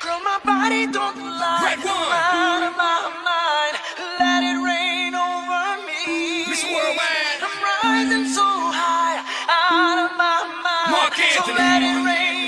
Girl, my body don't lie. Red one. I'm out of my mind. Let it rain over me. Miss Worldwide. I'm rising so high, out of my mind. Marc So Anthony. let it rain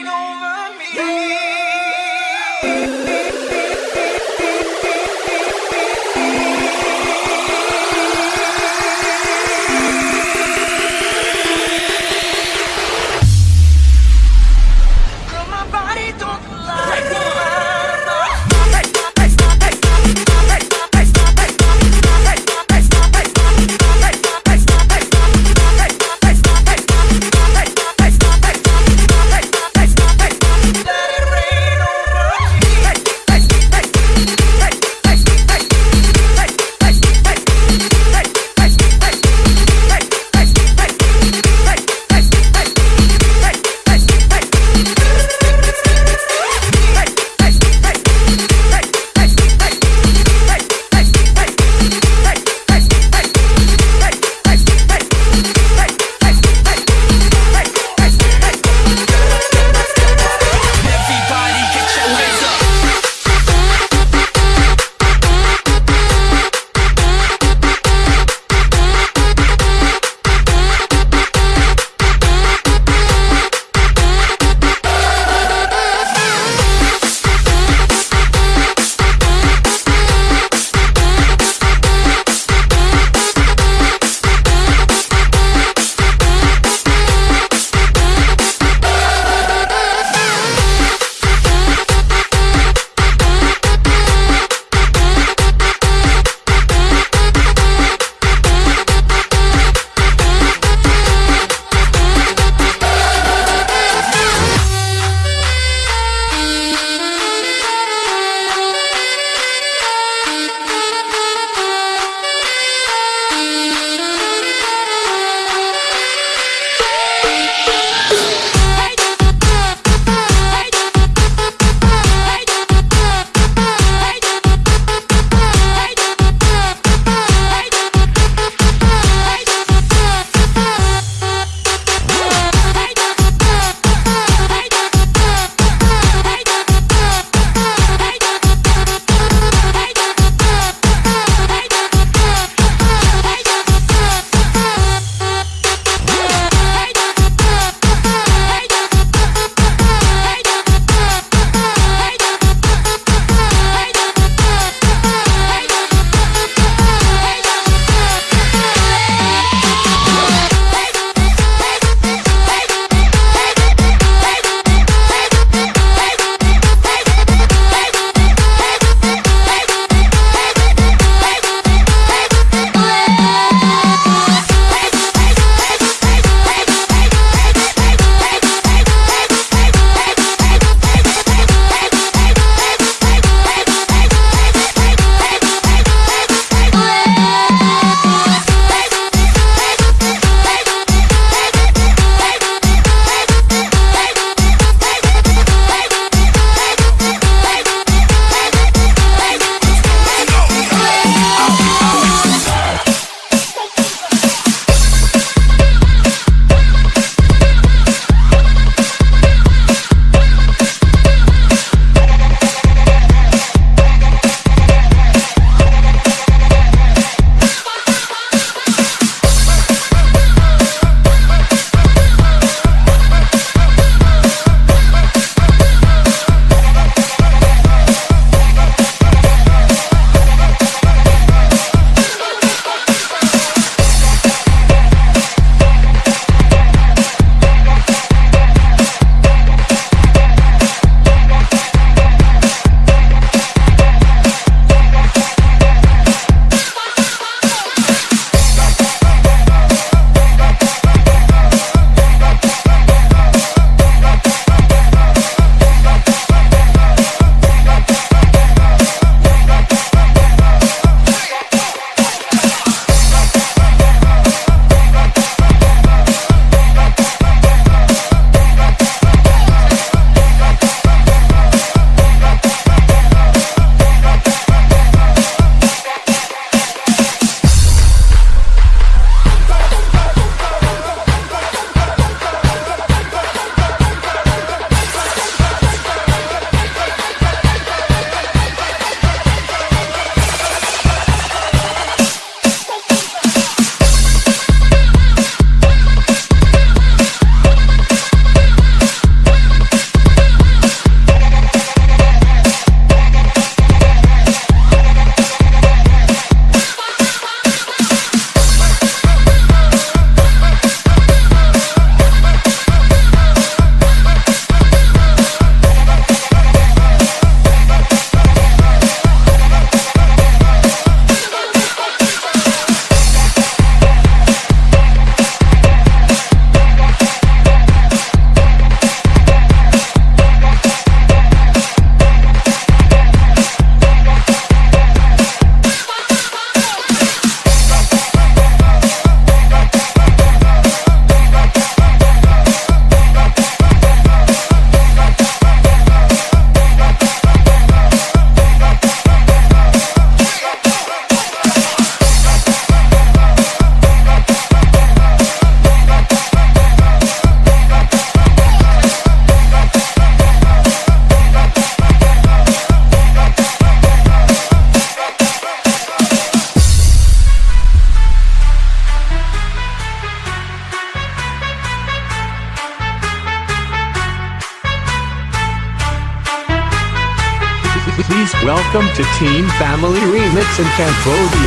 Team Family Remix in Cambodia. Welcome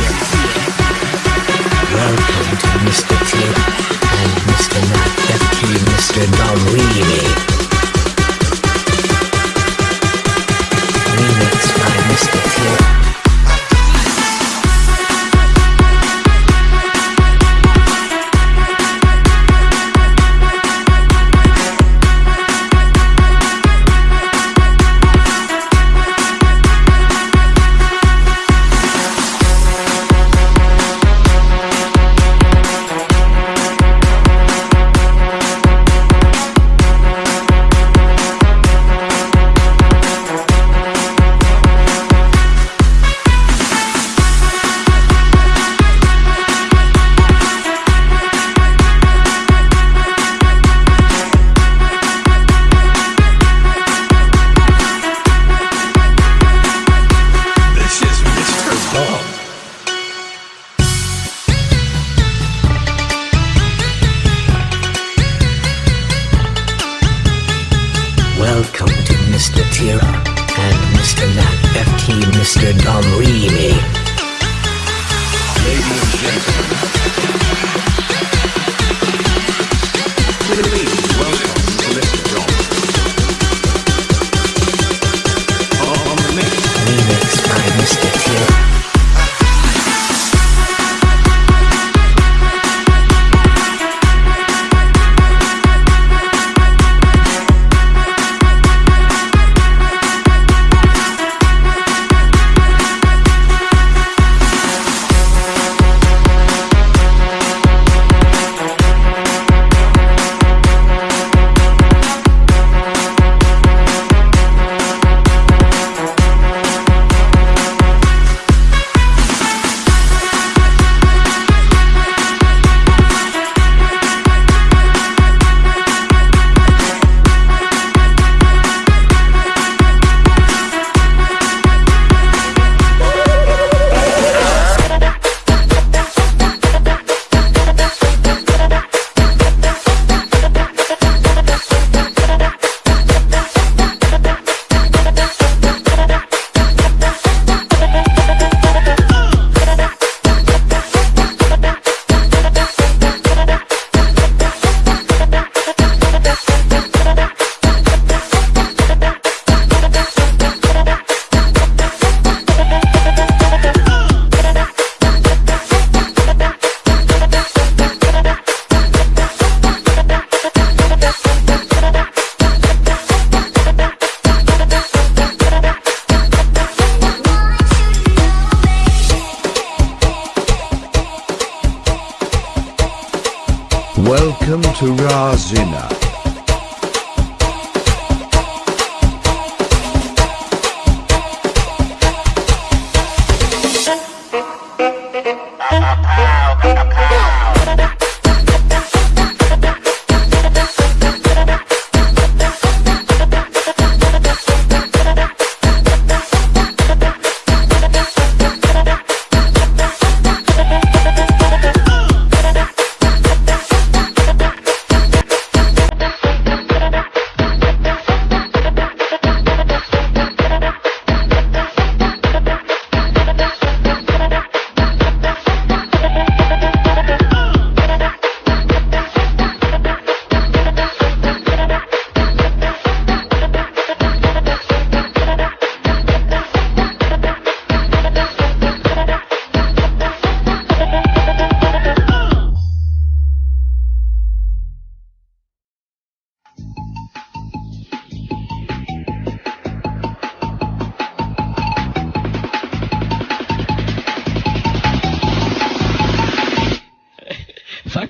to Razina.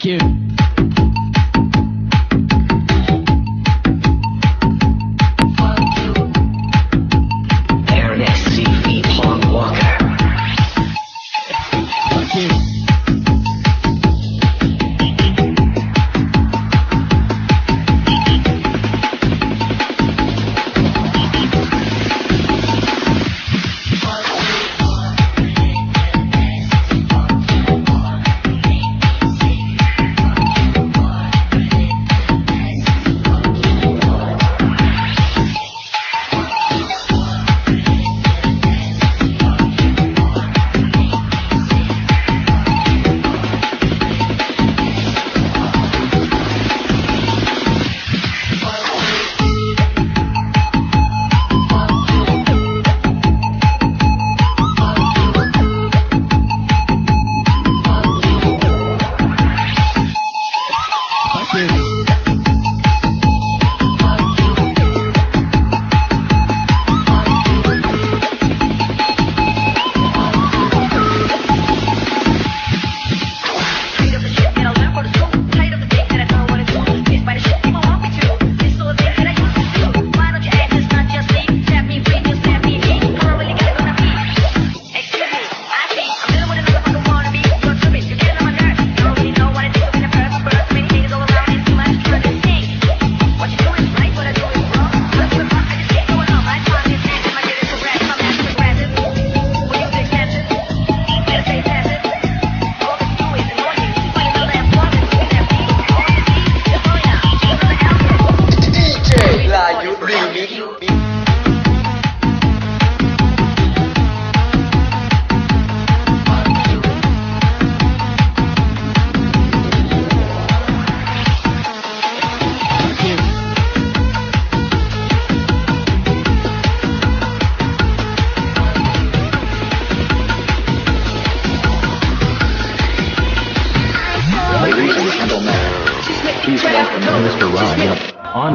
You.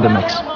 the mix.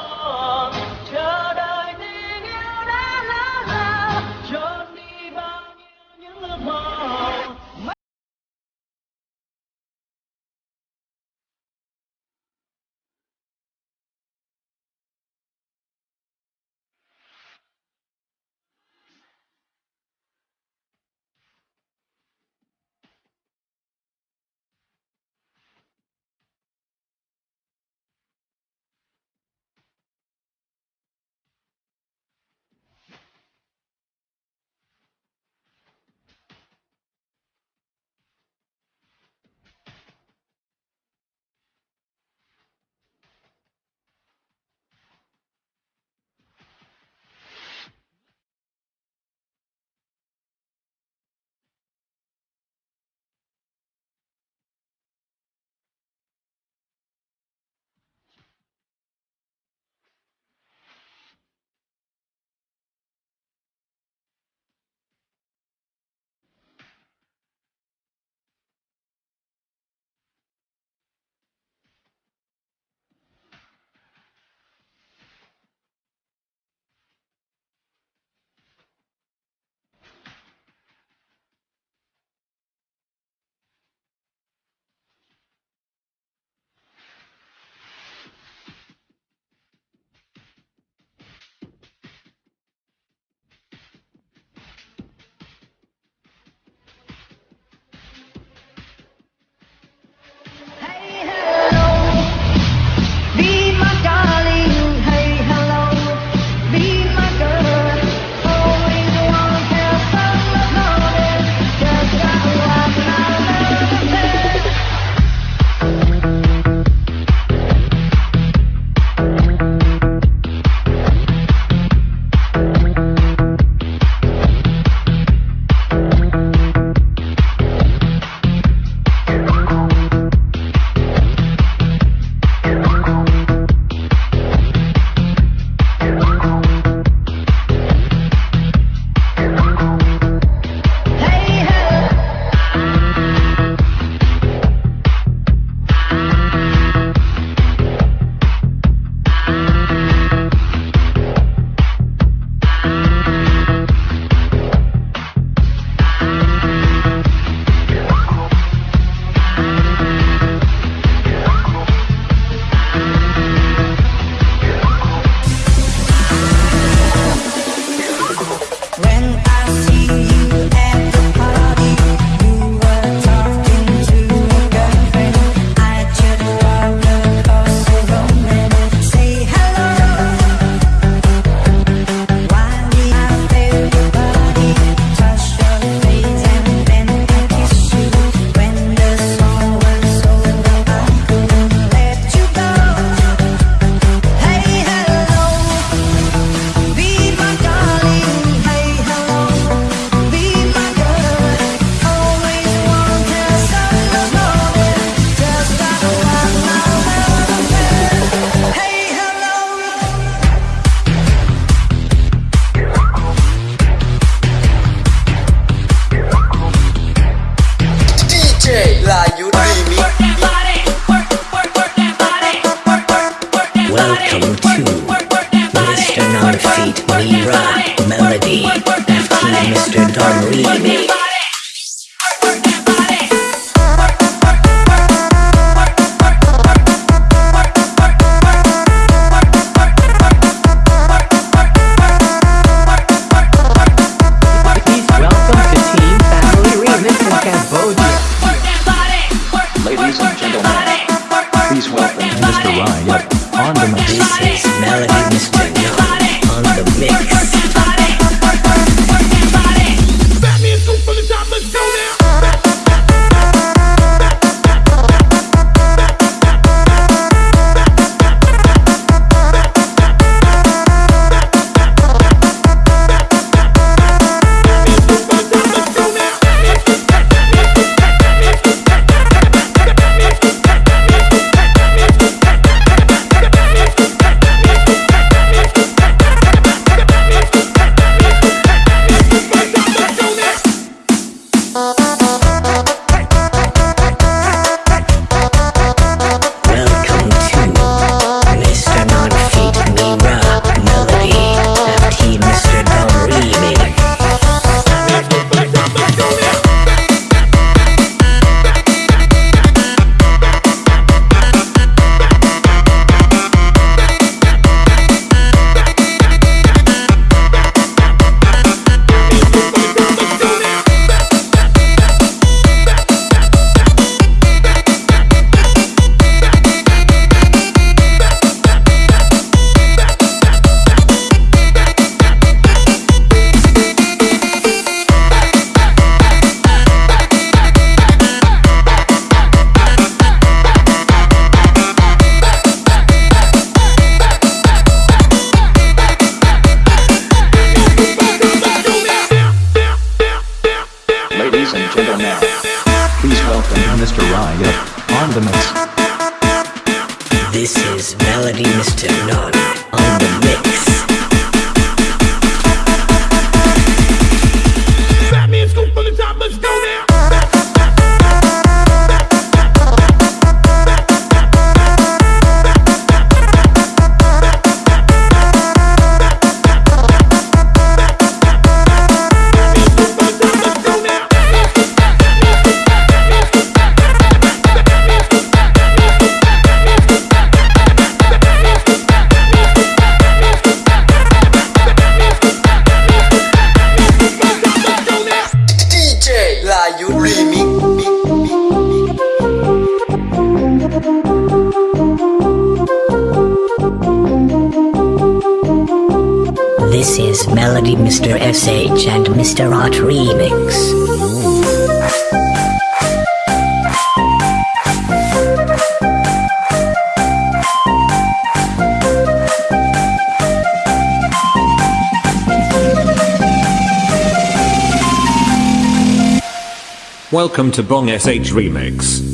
Welcome to Bong SH Remix.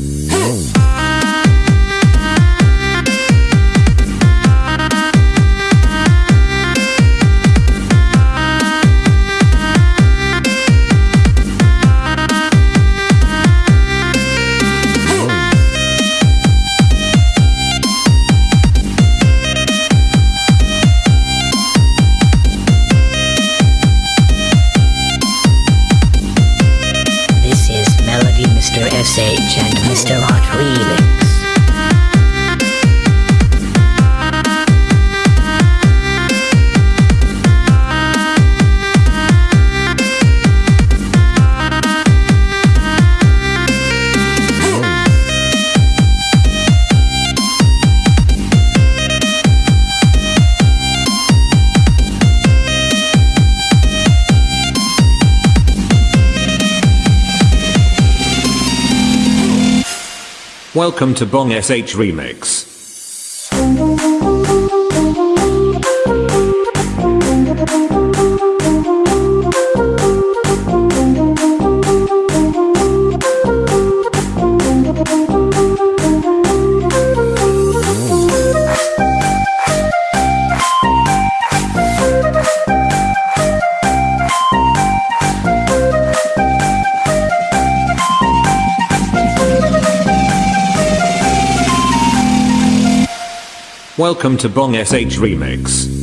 Welcome to Bong SH Remix. Welcome to Bong SH Remix.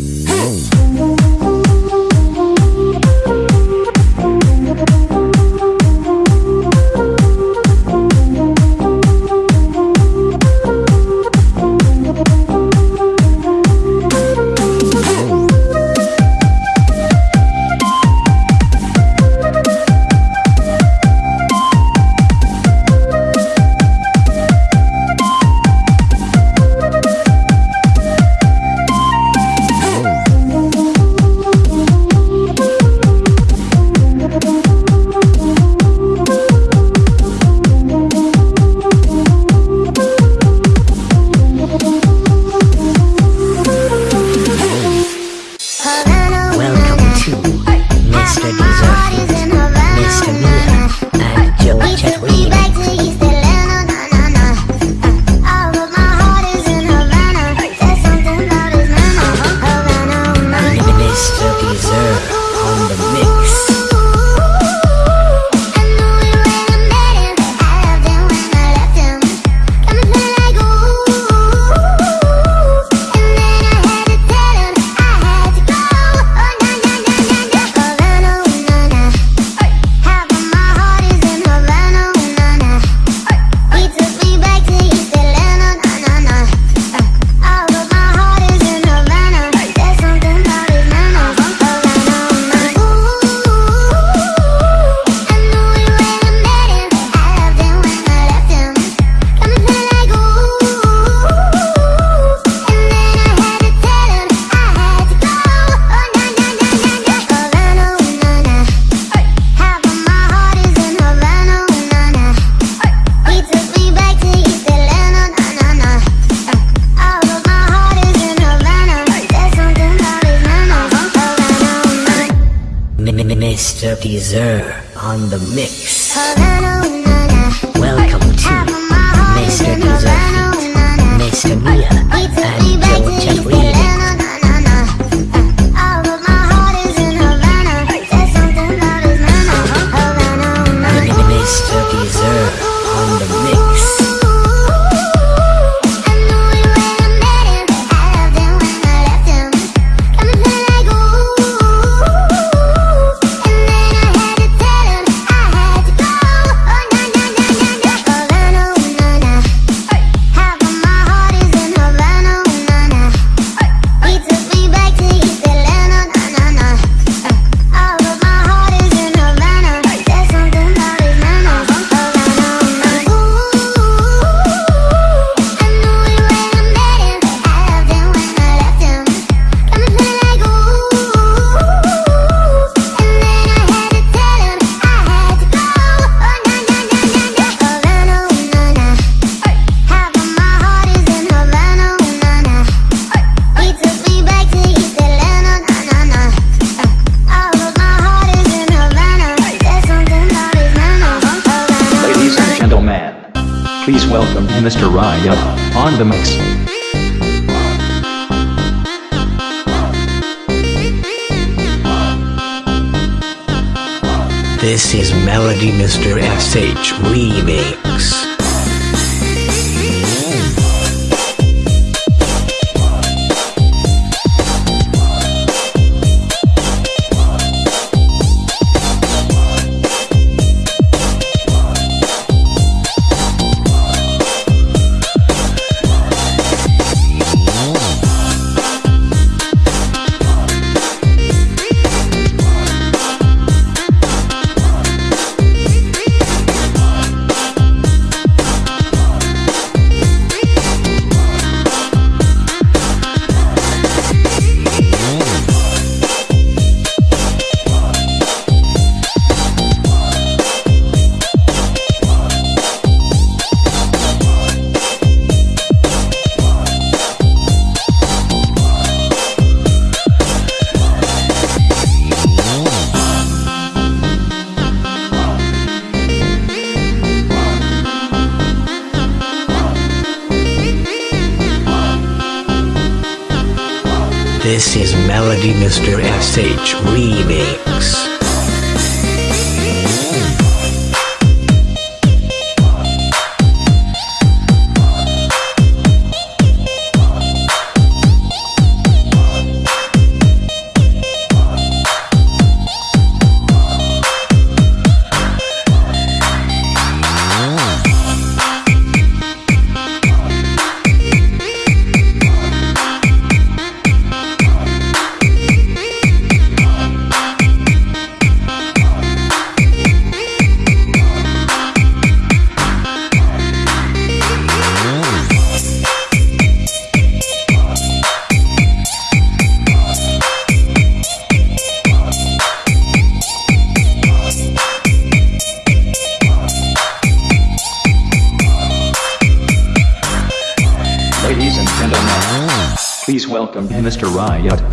On the mix. Sage Remix. This is Melody Mr. S.H. Remix. Mr. Riot.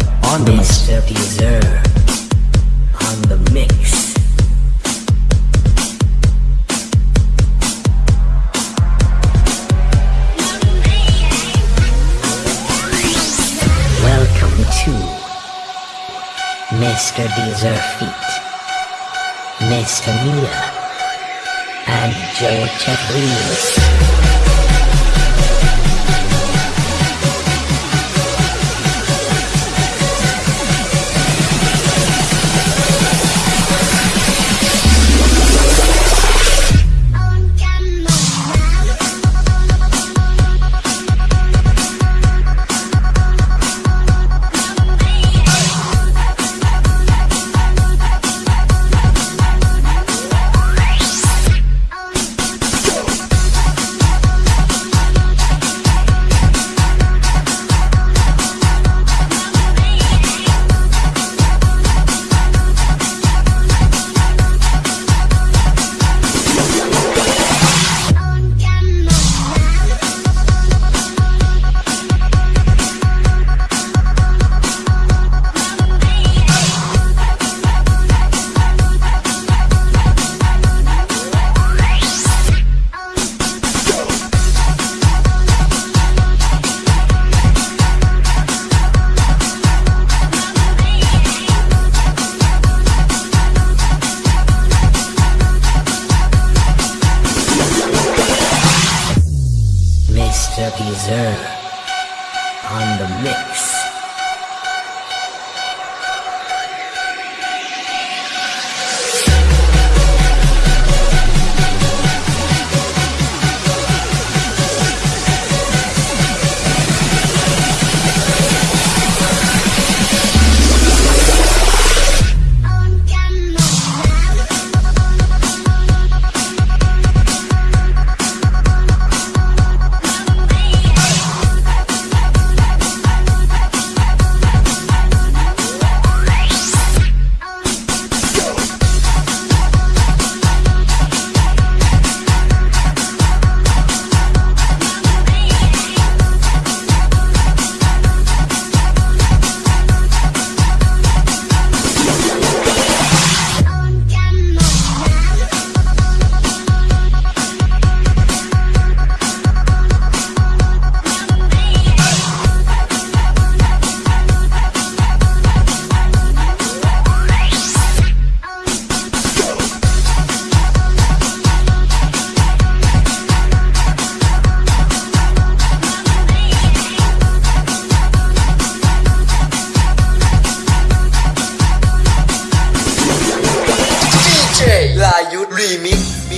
Hollywood remix.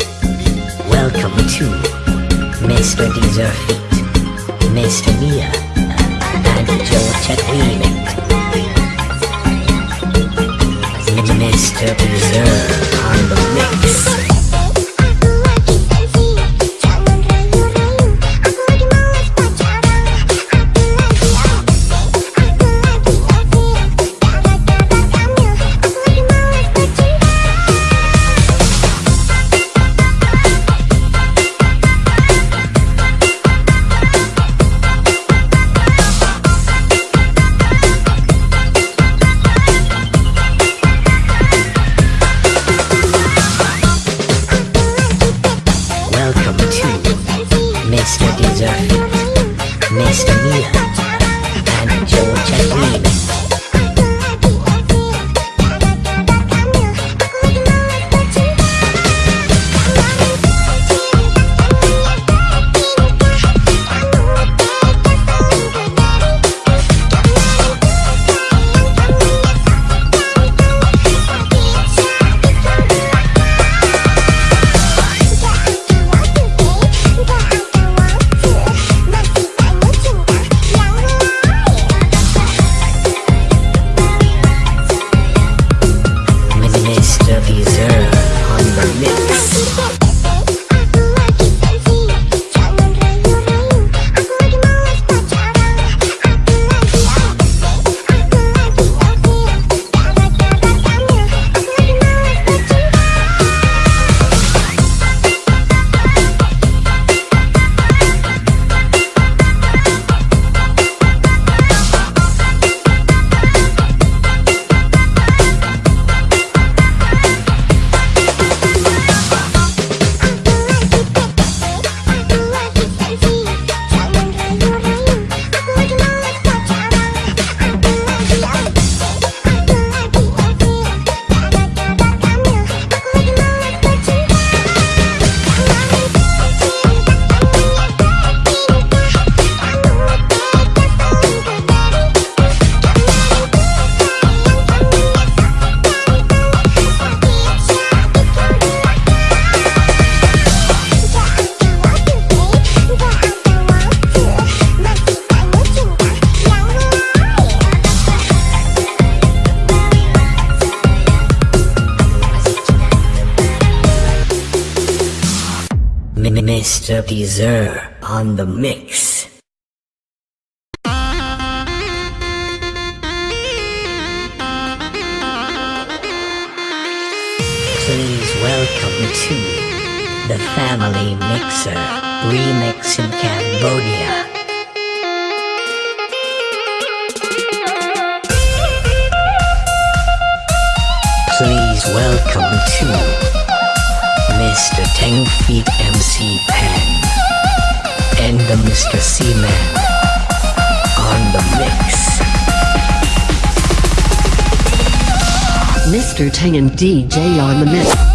Welcome to Mr. Deezer Feet, Mr. Mia, and Joe Chet Mr. Deezer on the mix. Mr. On the mix. Please welcome to the Family Mixer Remix in Cambodia. Please welcome to Mr. Tang Feet MC Pan and the Mr. Seaman on the mix. Mr. Tang and DJ on the mix.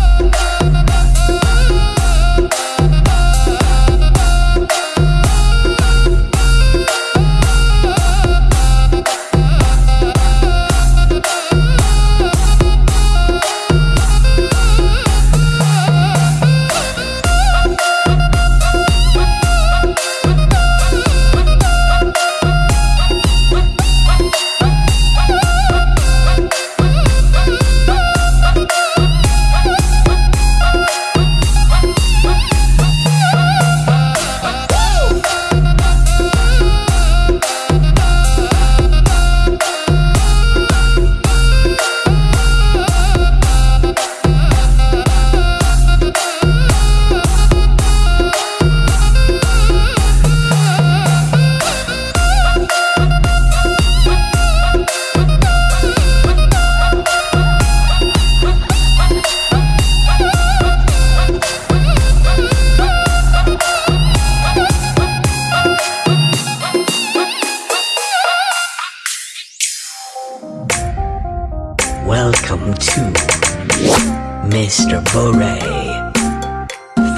Mr. Bore.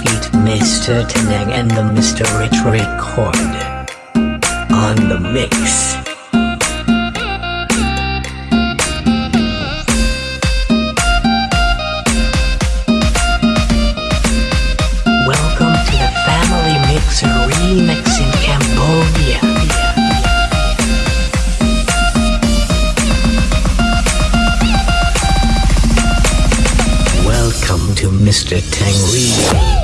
Feat Mr. Teneg and the Mr. Rich Record. On the mix. Mr. Tangri.